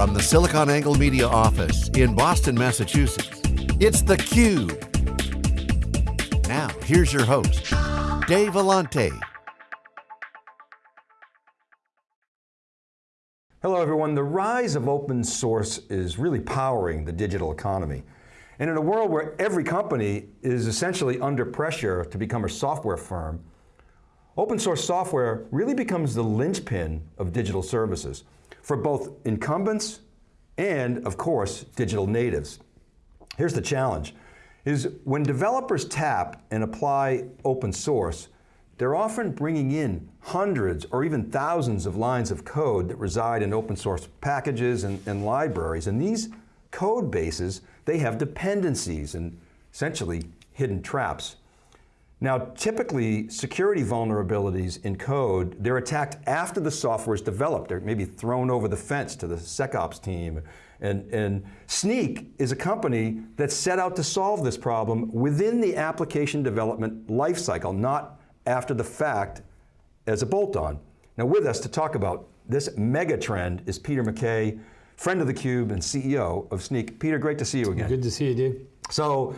From the SiliconANGLE Media office in Boston, Massachusetts, it's theCUBE. Now, here's your host, Dave Vellante. Hello everyone, the rise of open source is really powering the digital economy. And in a world where every company is essentially under pressure to become a software firm, open source software really becomes the linchpin of digital services for both incumbents and, of course, digital natives. Here's the challenge, is when developers tap and apply open source, they're often bringing in hundreds or even thousands of lines of code that reside in open source packages and, and libraries. And these code bases, they have dependencies and essentially hidden traps. Now, typically, security vulnerabilities in code, they're attacked after the software is developed. They're maybe thrown over the fence to the SecOps team. And, and Snyk is a company that set out to solve this problem within the application development lifecycle, not after the fact as a bolt-on. Now with us to talk about this mega trend is Peter McKay, friend of theCUBE and CEO of Snyk. Peter, great to see you again. Good to see you, Dave. So,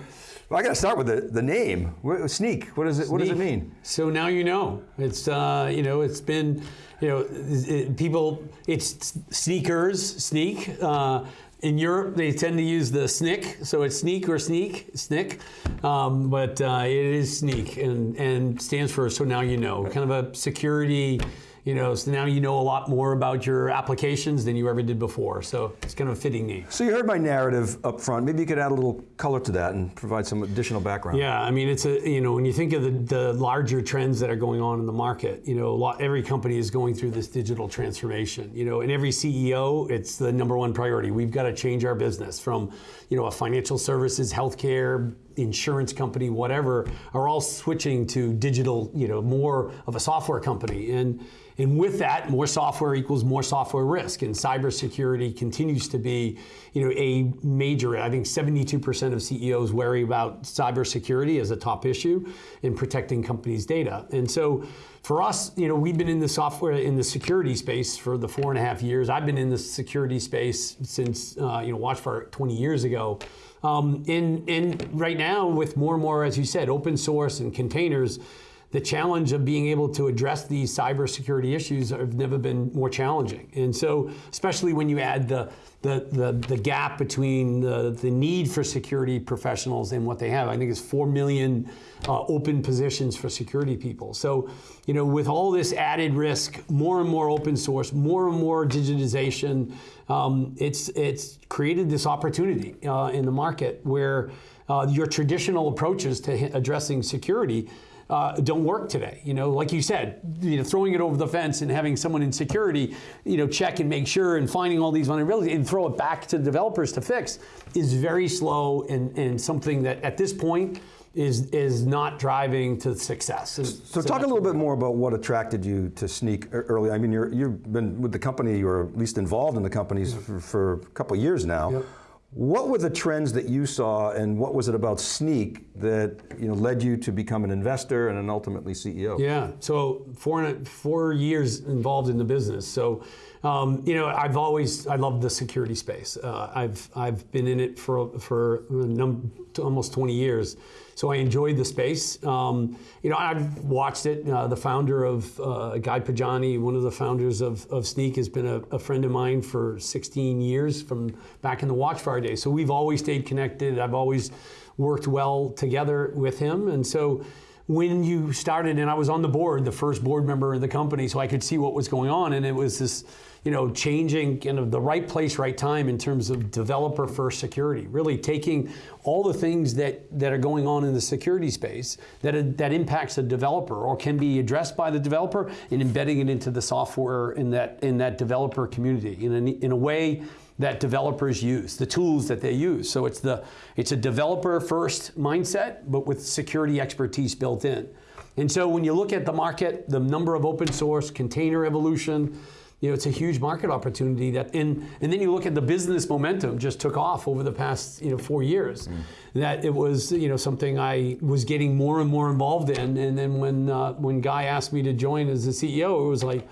well, I got to start with the, the name. Sneak. what does it, Snyk. what does it mean? So now you know. It's, uh, you know, it's been, you know, it, people, it's sneakers, sneak, uh, in Europe, they tend to use the SNIC, so it's sneak or sneak, SNIC, um, but uh, it is sneak and, and stands for so now you know, kind of a security you know, so now you know a lot more about your applications than you ever did before. So it's kind of a fitting name. So you heard my narrative up front. Maybe you could add a little color to that and provide some additional background. Yeah, I mean, it's a, you know, when you think of the, the larger trends that are going on in the market, you know, lot, every company is going through this digital transformation, you know, and every CEO, it's the number one priority. We've got to change our business from, you know, a financial services, healthcare, insurance company, whatever, are all switching to digital, you know, more of a software company. And and with that, more software equals more software risk. And cybersecurity continues to be you know, a major, I think 72% of CEOs worry about cybersecurity as a top issue in protecting companies' data. And so for us, you know, we've been in the software, in the security space for the four and a half years. I've been in the security space since, uh, you know, WatchFire 20 years ago. Um, and, and right now, with more and more, as you said, open source and containers, the challenge of being able to address these cybersecurity issues have never been more challenging. And so, especially when you add the, the, the, the, gap between the, the need for security professionals and what they have. I think it's 4 million uh, open positions for security people. So, you know, with all this added risk, more and more open source, more and more digitization, um, it's, it's created this opportunity uh, in the market where uh, your traditional approaches to addressing security uh, don't work today. You know, like you said, you know, throwing it over the fence and having someone in security, you know, check and make sure and finding all these vulnerabilities and throw it back to developers to fix is very slow and, and something that at this point is is not driving to success. So, talk a little bit more about what attracted you to Snyk early. I mean, you have been with the company, or at least involved in the companies for, for, a couple of years now. Yep. What were the trends that you saw and what was it about Snyk that you know, led you to become an investor and then ultimately CEO? Yeah, so four, four years involved in the business. So, um, you know, I've always, I love the security space. Uh, I've, I've been in it for, for almost 20 years. So I enjoyed the space. Um, you know, I've watched it. Uh, the founder of uh, Guy Podjarny, one of the founders of, of Snyk, has been a, a, friend of mine for 16 years from back in the Watchfire days. So we've always stayed connected. I've always worked well together with him. And so when you started, and I was on the board, the first board member of the company, so I could see what was going on, and it was this you know, changing kind of the right place, right time in terms of developer first security, really taking all the things that, that are going on in the security space that, that impacts the developer or can be addressed by the developer and embedding it into the software in that, in that developer community in a, in a way that developers use, the tools that they use. So it's, the, it's a developer first mindset, but with security expertise built in. And so when you look at the market, the number of open source, container evolution, you know, it's a huge market opportunity that, and, and then you look at the business momentum just took off over the past, you know, four years. Mm. That it was, you know, something I was getting more and more involved in. And then when, uh, when Guy asked me to join as the CEO, it was like,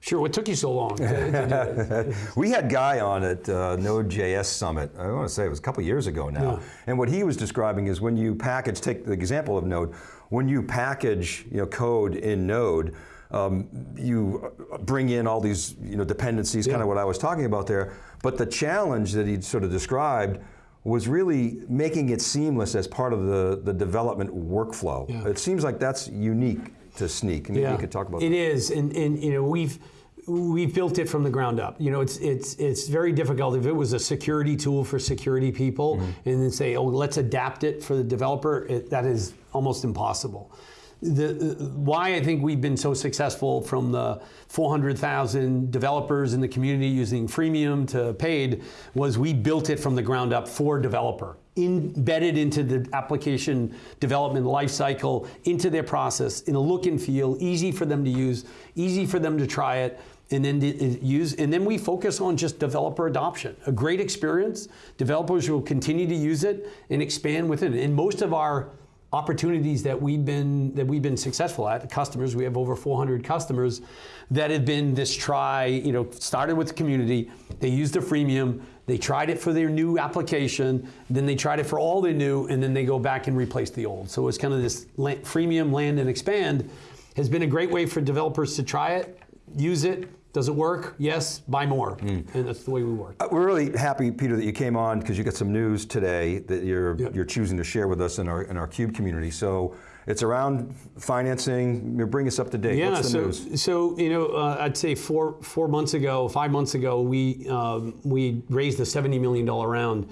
Sure. What took you so long? to- to do it? We had Guy on at uh, Node.js Summit, I want to say it was a couple years ago now. Yeah. And what he was describing is when you package, take the example of Node, when you package you know, code in Node, um, you bring in all these you know, dependencies, kind of what I was talking about there. But the challenge that he sort of described was really making it seamless as part of the, the development workflow. Yeah. It seems like that's unique to Snyk. Maybe you could talk about It that. is, and, and you know we've we've built it from the ground up. You know, it's it's it's very difficult if it was a security tool for security people, Mm-hmm. and then say, oh, let's adapt it for the developer. It, that is almost impossible. The, why I think we've been so successful from the 400,000 developers in the community using freemium to paid was we built it from the ground up for developer embedded into the application development lifecycle, into their process, in a look and feel, easy for them to use, easy for them to try it, and then uh, use. And then we focus on just developer adoption. A great experience. Developers will continue to use it and expand within it. And most of our opportunities that we've been that we've been successful at. Customers we have over 400 customers that have been this try you know started with the community they used the freemium they tried it for their new application then they tried it for all their new and then they go back and replace the old. So it's kind of this freemium land and expand has been a great way for developers to try it use it does it work yes buy more and that's the way we work Uh, We're really happy, Peter, that you came on because you got some news today that you're Yep. you're choosing to share with us in our in our Cube community. So it's around financing. Bring us up to date. Yeah, What's the so news? so you know, uh, I'd say four four months ago, five months ago, we um, we raised a seventy million dollar round.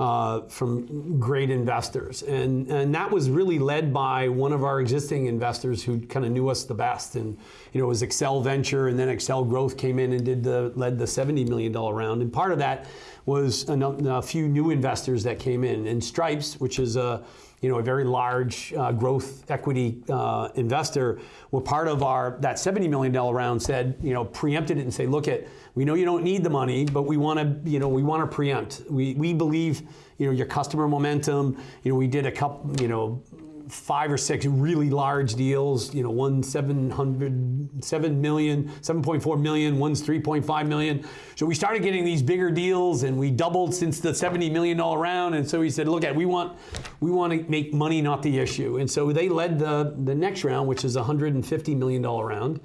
Uh, from great investors, and and that was really led by one of our existing investors who kind of knew us the best, and you know it was Accel Venture, and then Accel Growth came in and did the led the seventy million dollar round, and part of that was a, a few new investors that came in, and Stripes, which is a you know, a very large uh, growth equity uh, investor, were part of our that $70 million round. Said, you know, preempted it and say, look, at we know you don't need the money, but we want to, you know, we want to preempt. We we believe, you know, your customer momentum. You know, we did a couple, you know. Five or six really large deals, you know, one 700, 7 million, 7.4 million, one's 3.5 million. So we started getting these bigger deals and we doubled since the 70 million dollar round. And so we said, look at, we want, we want to make money, not the issue. And so they led the, the next round, which is a 150 million dollar round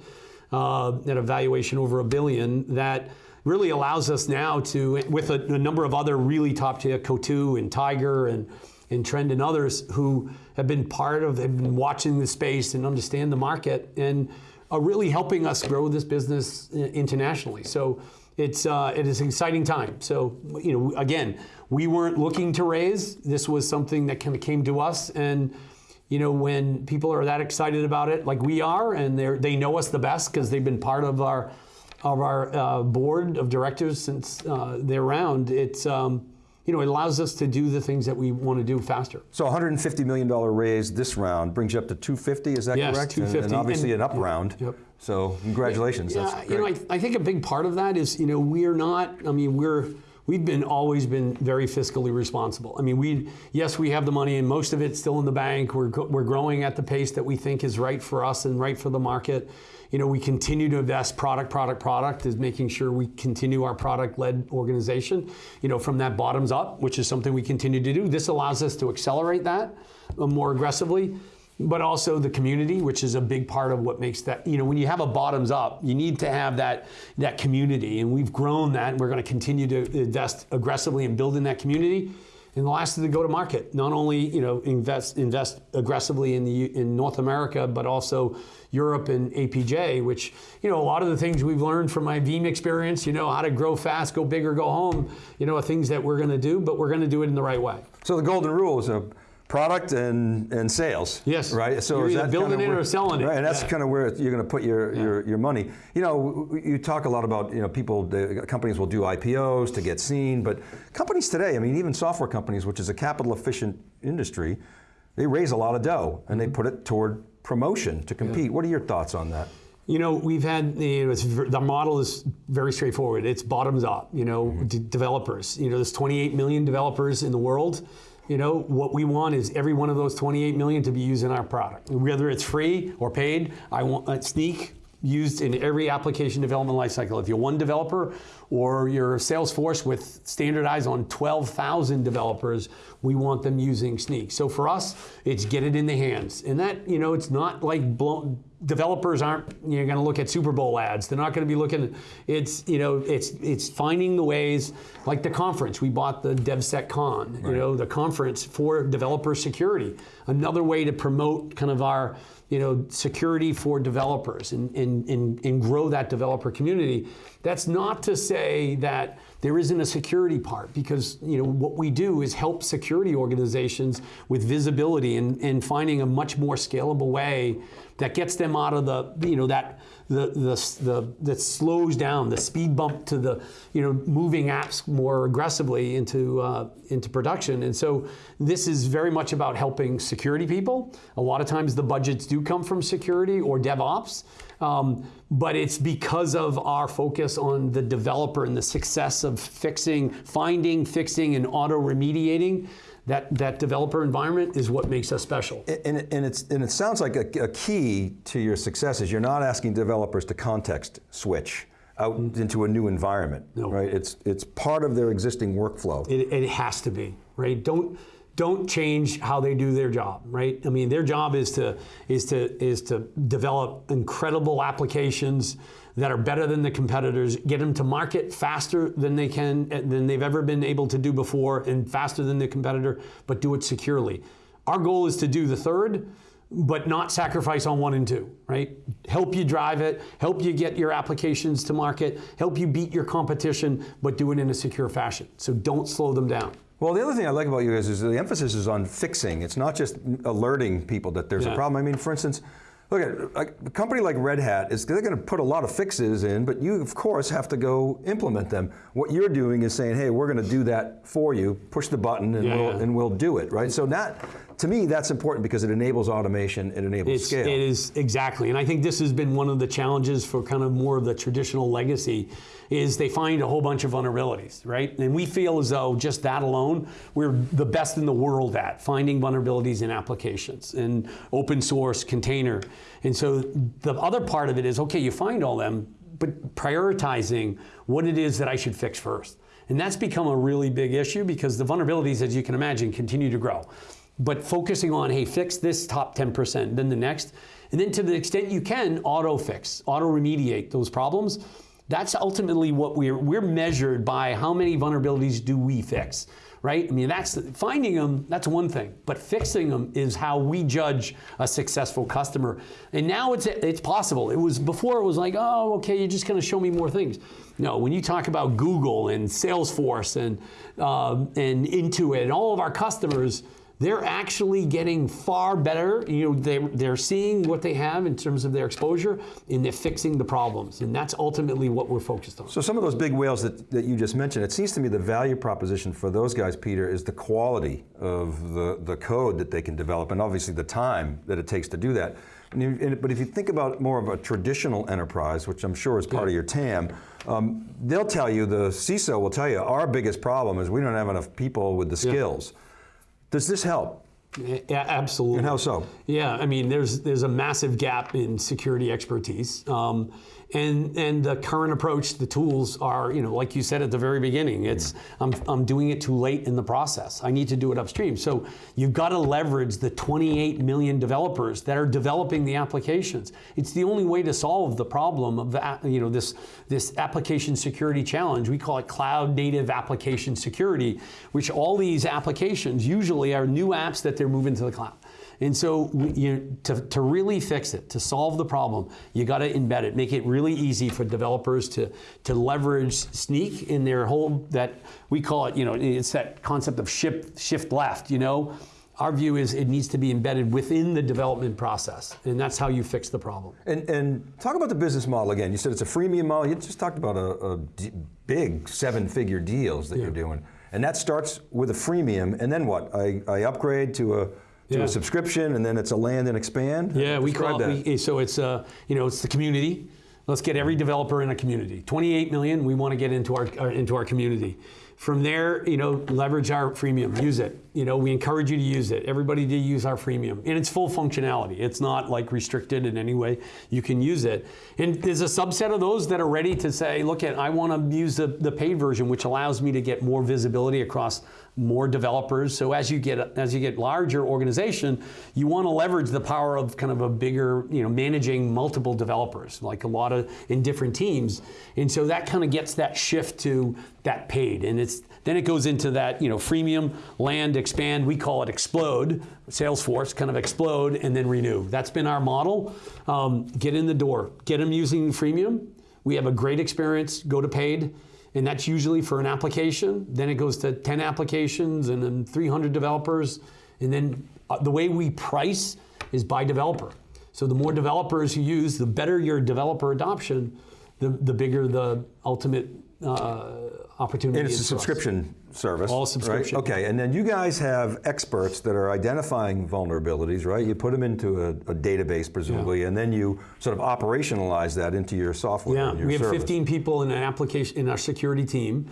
uh, at a valuation over a billion that really allows us now to, with a, a number of other really top tier, Coatue and Tiger and, and Trend and others who have been part of, have been watching the space and understand the market and are really helping us grow this business internationally. So it's uh, it is an exciting time. So you know, again, we weren't looking to raise. This was something that kind of came to us, and you know, when people are that excited about it, like we are, and they they know us the best because they've been part of our of our uh, board of directors since uh, they're around. It's um, you know, it allows us to do the things that we want to do faster. So 150 million dollar raise this round brings you up to 250. Is that Yes, correct? And- And, obviously And- an up round. Yep. So congratulations. Yeah, That's you know. I, I think a big part of that is, you know, we're not. I mean, we're we've been always been very fiscally responsible. I mean, we yes, we have the money, and most of it's still in the bank. We're we're growing at the pace that we think is right for us and right for the market. You know, we continue to invest product, product, product is making sure we continue our product-led organization. You know, from that bottoms up, which is something we continue to do. This allows us to accelerate that uh, more aggressively but also the community, which is a big part of what makes that. You know, when you have a bottoms up, you need to have that that community, and we've grown that, and we're going to continue to invest aggressively in building that community. And the last is the go to market. Not only you know invest invest aggressively in the in North America, but also Europe and APJ, which you know a lot of the things we've learned from my Veeam experience. You know how to grow fast, go big or go home. You know are things that we're going to do, but we're going to do it in the right way. So the golden rule is a product and, and sales. Yes. Right. So You're is either that building kinda it or selling it. Right. And that's Yeah. kind of where you're going to put your, your, your money. You know, you talk a lot about you know people. The companies will do IPOs to get seen, but companies today, I mean, even software companies, which is a capital efficient industry, they raise a lot of dough and they mm-hmm. put it toward promotion to compete. What are your thoughts on that? You know, we've had you know, it's, the model is very straightforward. It's bottoms up. You know, mm-hmm. d- developers. You know, there's 28 million developers in the world. You know, what we want is every one of those 28 million to be using our product, whether it's free or paid. I want uh, Snyk. used in every application development lifecycle. If you're one developer or you're Salesforce with standardized on 12,000 developers, we want them using Snyk. So for us, it's get it in the hands. And that, you know, it's not like blown, developers aren't you're going to look at Super Bowl ads. They're not going to be looking. It's you know it's it's finding the ways like the conference. We bought the DevSecCon. Right. You know the conference for developer security. Another way to promote kind of our you know, security for developers and, and, and, and grow that developer community. That's not to say that there isn't a security part because you know what we do is help security organizations with visibility and, and finding a much more scalable way that gets them out of the you know that the, the, the, that slows down the speed bump to the you know moving apps more aggressively into uh, into production. And so this is very much about helping security people. A lot of times the budgets do come from security or DevOps, um, but it's because of our focus on the developer and the success of fixing, finding, fixing, and auto remediating that, that developer environment is what makes us special. And, and, it's, and it sounds like a, a key to your success is you're not asking developers to context switch out mm-hmm. into a new environment, no. right? It's, it's part of their existing workflow. It, it has to be, right? Don't, don't change how they do their job, right? I mean, their job is to is to is to develop incredible applications that are better than the competitors, get them to market faster than they can eh, than they've ever been able to do before, and faster than the competitor, but do it securely. Our goal is to do the third, but not sacrifice on one and two, right? Help you drive it, help you get your applications to market, help you beat your competition, but do it in a secure fashion. So don't slow them down. Well, the other thing I like about you guys is the emphasis is on fixing. It's not just alerting people that there's yeah. a problem. I mean, for instance, look at a company like Red Hat is they're going to put a lot of fixes in, but you of course have to go implement them. What you're doing is saying, hey, we're going to do that for you. Push the button and, yeah, we'll, yeah. and we'll do it, right? So that to me, that's important because it enables automation, it enables it's, scale. It is, exactly. And I think this has been one of the challenges for kind of more of the traditional legacy is they find a whole bunch of vulnerabilities, right? And we feel as though just that alone, we're the best in the world at finding vulnerabilities in applications and open source container. And so the other part of it is, okay, you find all them, but prioritizing what it is that I should fix first. And that's become a really big issue because the vulnerabilities, as you can imagine, continue to grow but focusing on, hey, fix this top 10%, then the next, and then to the extent you can, auto fix, auto remediate those problems. That's ultimately what we're, we're measured by how many vulnerabilities do we fix, right? I mean, that's finding them, that's one thing, but fixing them is how we judge a successful customer. And now it's, it's possible. It was before it was like, oh, okay, you're just gonna show me more things. No, when you talk about Google and Salesforce and, uh, and Intuit and all of our customers, they're actually getting far better. You know, they, they're seeing what they have in terms of their exposure and they're fixing the problems. And that's ultimately what we're focused on. So some of those big whales that, that you just mentioned, it seems to me the value proposition for those guys, Peter, is the quality of the, the code that they can develop and obviously the time that it takes to do that. And you, and, but if you think about more of a traditional enterprise, which I'm sure is part yeah. of your TAM, um, they'll tell you, the CISO will tell you, our biggest problem is we don't have enough people with the skills. Yeah. Does this help? Yeah, absolutely. And how so? Yeah, I mean, there's there's a massive gap in security expertise. Um, and and the current approach, the tools are, you know, like you said at the very beginning, it's yeah. I'm, I'm doing it too late in the process. I need to do it upstream. So you've got to leverage the 28 million developers that are developing the applications. It's the only way to solve the problem of the, you know this this application security challenge. We call it cloud native application security, which all these applications usually are new apps that they're moving to the cloud. And so you, to, to really fix it, to solve the problem, you got to embed it, make it really easy for developers to, to leverage Snyk in their whole, that we call it, you know, it's that concept of shift, shift left, you know? Our view is it needs to be embedded within the development process, and that's how you fix the problem. And, and talk about the business model again. You said it's a freemium model. You just talked about a, a big seven-figure deals that yeah. you're doing. And that starts with a freemium, and then what? I, I upgrade to a to yeah. a subscription, and then it's a land and expand. Yeah, we call it. We, so it's uh, you know it's the community. Let's get every developer in a community. 28 million. We want to get into our, our into our community. From there, you know, leverage our freemium, use it. You know, we encourage you to use it. Everybody to use our freemium. And it's full functionality. It's not like restricted in any way. You can use it. And there's a subset of those that are ready to say, look at, I want to use the, the paid version, which allows me to get more visibility across more developers. So as you get as you get larger organization, you want to leverage the power of kind of a bigger, you know, managing multiple developers, like a lot of in different teams. And so that kind of gets that shift to that paid. And it's then it goes into that, you know, freemium, land, expand, we call it explode, Salesforce kind of explode and then renew. That's been our model. Um, get in the door, get them using freemium. We have a great experience, go to paid and that's usually for an application. Then it goes to 10 applications and then 300 developers. And then uh, the way we price is by developer. So the more developers you use, the better your developer adoption, the, the bigger the ultimate uh, opportunity And it's a is for us. subscription service. All subscription. Okay, and then you guys have experts that are identifying vulnerabilities, right? You put them into a, a database, presumably, and then you sort of operationalize that into your software. Yeah, and your we have service. 15 people in an application in our security team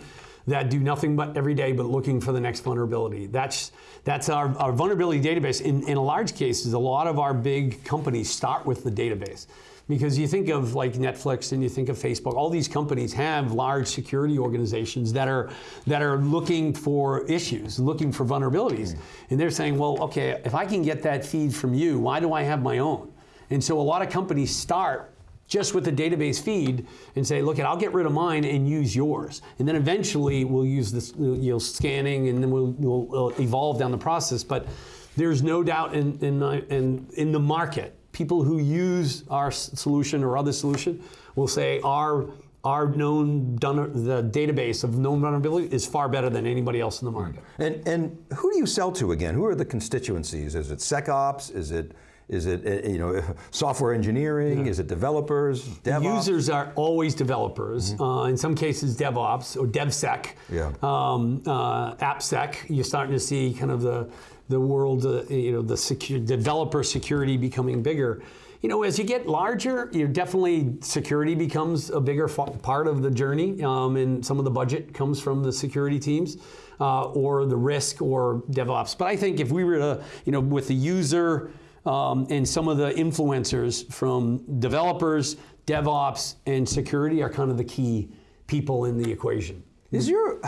that do nothing but every day but looking for the next vulnerability. That's that's our, our vulnerability database. In, in a large cases, a lot of our big companies start with the database. Because you think of like Netflix and you think of Facebook, all these companies have large security organizations that are that are looking for issues, looking for vulnerabilities. Mm. And they're saying, well, okay, if I can get that feed from you, why do I have my own? And so a lot of companies start just with the database feed and say, look, I'll get rid of mine and use yours. And then eventually we'll use this, you know, scanning and then we'll, we'll, we'll evolve down the process. But there's no doubt in, in, uh, in, in the market, people who use our solution or other solution will say our, our known, the database of known vulnerability is far better than anybody else in the market. And, and who do you sell to again? Who are the constituencies? Is it SecOps? Is it is it uh, you know software engineering? Is it developers? DevOps? Users are always developers. Uh, in some cases, DevOps or DevSec. Yeah. Um, uh, AppSec. You're starting to see kind of the the world, uh, you know, the secure, developer security becoming bigger. You know, as you get larger, you definitely security becomes a bigger part of the journey, um, and some of the budget comes from the security teams. Uh, or the risk or DevOps. But I think if we were to, you know, with the user um, and some of the influencers from developers, DevOps, and security are kind of the key people in the equation. Is your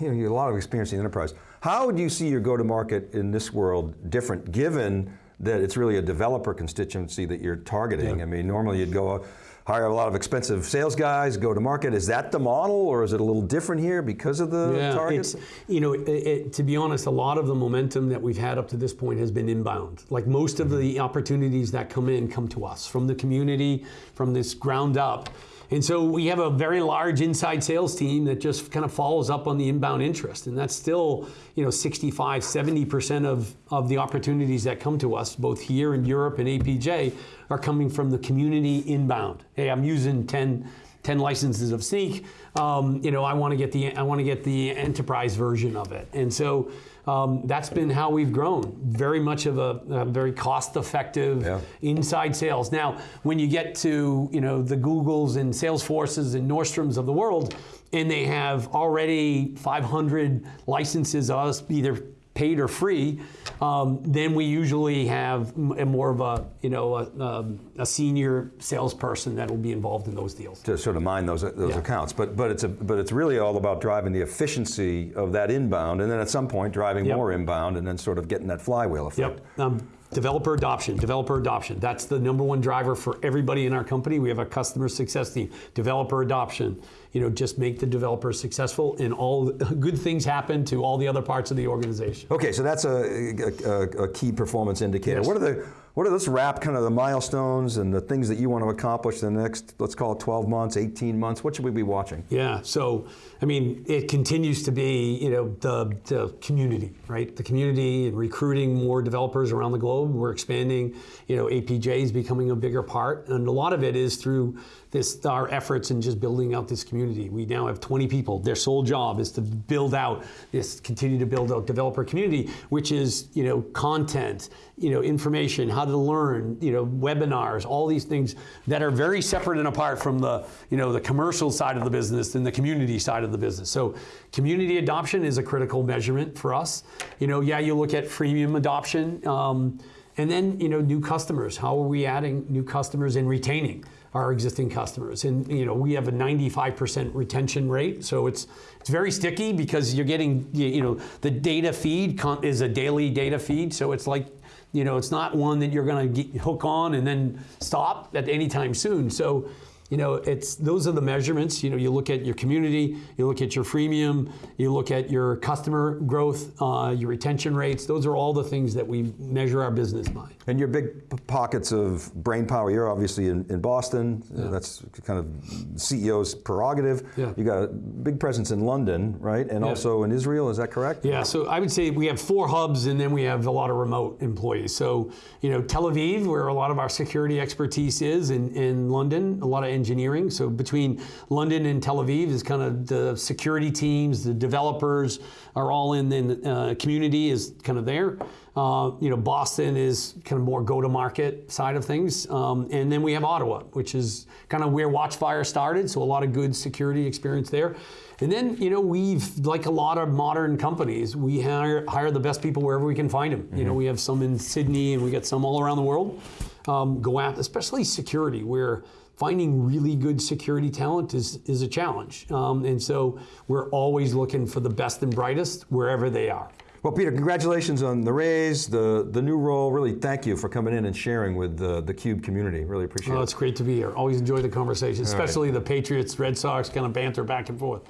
you know you have a lot of experience in enterprise? How do you see your go-to-market in this world different, given that it's really a developer constituency that you're targeting? I mean, normally you'd go uh, hire a lot of expensive sales guys, go to market. Is that the model, or is it a little different here because of the Yeah, targets? you know, it, it, to be honest, a lot of the momentum that we've had up to this point has been inbound. Like most of the opportunities that come in come to us from the community, from this ground up. And so we have a very large inside sales team that just kind of follows up on the inbound interest. And that's still, you know, 65, 70% of, of the opportunities that come to us, both here in Europe and APJ, are coming from the community inbound. Hey, I'm using 10 10 licenses of Snyk. Um, you know, I want to get the I want to get the enterprise version of it, and so um, that's been how we've grown. Very much of a, a very cost-effective Yeah. inside sales. Now, when you get to you know the Googles and Salesforces and Nordstroms of the world, and they have already 500 licenses us either paid or free, um, then we usually have more of a you know a, um, a senior salesperson that will be involved in those deals. to sort of mine those those Yeah. accounts. But but it's a but it's really all about driving the efficiency of that inbound, and then at some point driving Yep. more inbound, and then sort of getting that flywheel effect. Yep. Um, developer adoption, developer adoption. That's the number one driver for everybody in our company. We have a customer success team. Developer adoption. You know, just make the developer successful, and all good things happen to all the other parts of the organization. Okay, so that's a, a, a key performance indicator. Yes. What are the what are let's wrap kind of the milestones and the things that you want to accomplish in the next let's call it 12 months, 18 months. What should we be watching? Yeah. So, I mean, it continues to be, you know, the, the community, right? The community and recruiting more developers around the globe. We're expanding, you know, APJ is becoming a bigger part. And a lot of it is through this our efforts in just building out this community. We now have 20 people. Their sole job is to build out this, continue to build out developer community, which is you know content, you know information, how to learn, you know webinars, all these things that are very separate and apart from the you know the commercial side of the business and the community side of the business. So community adoption is a critical measurement for us. You know, yeah, you look at freemium adoption. Um, and then, you know, new customers. How are we adding new customers and retaining our existing customers? And you know, we have a 95% retention rate, so it's it's very sticky because you're getting, you know, the data feed is a daily data feed, so it's like, you know, it's not one that you're going to hook on and then stop at any time soon. So you know, it's those are the measurements. You know, you look at your community, you look at your freemium, you look at your customer growth, uh, your retention rates. Those are all the things that we measure our business by. And your big pockets of brain power. You're obviously in, in Boston. Yeah. That's kind of CEO's prerogative. Yeah. You got a big presence in London, right? And yeah. also in Israel. Is that correct? Yeah. So I would say we have four hubs, and then we have a lot of remote employees. So you know, Tel Aviv, where a lot of our security expertise is, in, in London, a lot of engineering. So between London and Tel Aviv is kind of the security teams, the developers are all in. the uh, community is kind of there. Uh, you know, Boston is kind of more go-to-market side of things, um, and then we have Ottawa, which is kind of where Watchfire started. So a lot of good security experience there. And then, you know, we've, like a lot of modern companies, we hire, hire the best people wherever we can find them. Mm-hmm. You know, mm-hmm. we have some in Sydney and we got some all around the world. Um, go out, especially security, where finding really good security talent is, is a challenge. Um, and so we're always looking for the best and brightest wherever they are. Well, Peter, congratulations on the raise, the, the new role. Really, thank you for coming in and sharing with the, the Cube community. Really appreciate oh, it. Well, it's great to be here. Always enjoy the conversation, especially right. the Patriots, Red Sox kind of banter back and forth.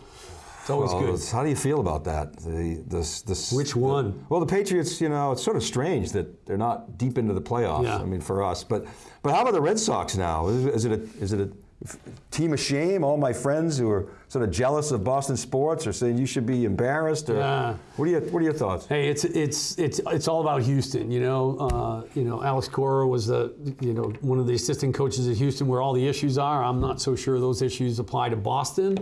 It's always well, good. How do you feel about that? The, this, this, Which one? The, well, the Patriots, you know, it's sort of strange that they're not deep into the playoffs. Yeah. I mean, for us. But but how about the Red Sox now? Is, is it a, is it a team of shame. All my friends who are sort of jealous of Boston sports are saying you should be embarrassed. Or, yeah. What are your What are your thoughts? Hey, it's it's it's it's all about Houston. You know, uh, you know, Alex Cora was the you know one of the assistant coaches at Houston, where all the issues are. I'm not so sure those issues apply to Boston,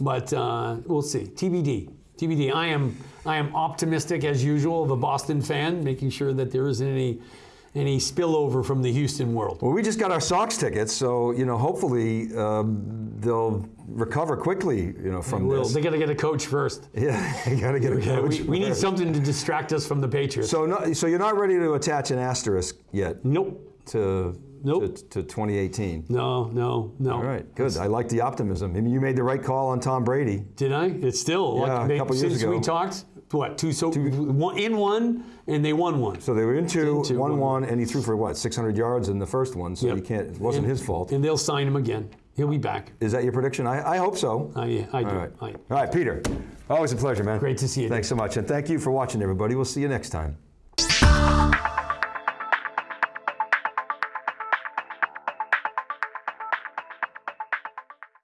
but uh, we'll see. TBD. TBD. I am I am optimistic as usual of a Boston fan, making sure that there isn't any any spillover from the Houston world? Well, we just got our Sox tickets, so you know, hopefully um, they'll recover quickly. You know, from they this. They got to get a coach first. Yeah, you got to get a coach. we, we need something to distract us from the Patriots. So, no, so you're not ready to attach an asterisk yet? Nope. To Nope. To, to, 2018. No, no, no. All right, good. I like the optimism. I mean, you made the right call on Tom Brady. Did I? It's still yeah, like, a couple years since ago. we talked what two so two. One, in one and they won one. So they were in two, in two one, one, and he threw for what 600 yards in the first one. So yep. he can't. It wasn't and, his fault. And they'll sign him again. He'll be back. Is that your prediction? I, I hope so. I, yeah, I do. All right. I, All right, Peter. Always a pleasure, man. Great to see you. Thanks so much, and thank you for watching, everybody. We'll see you next time.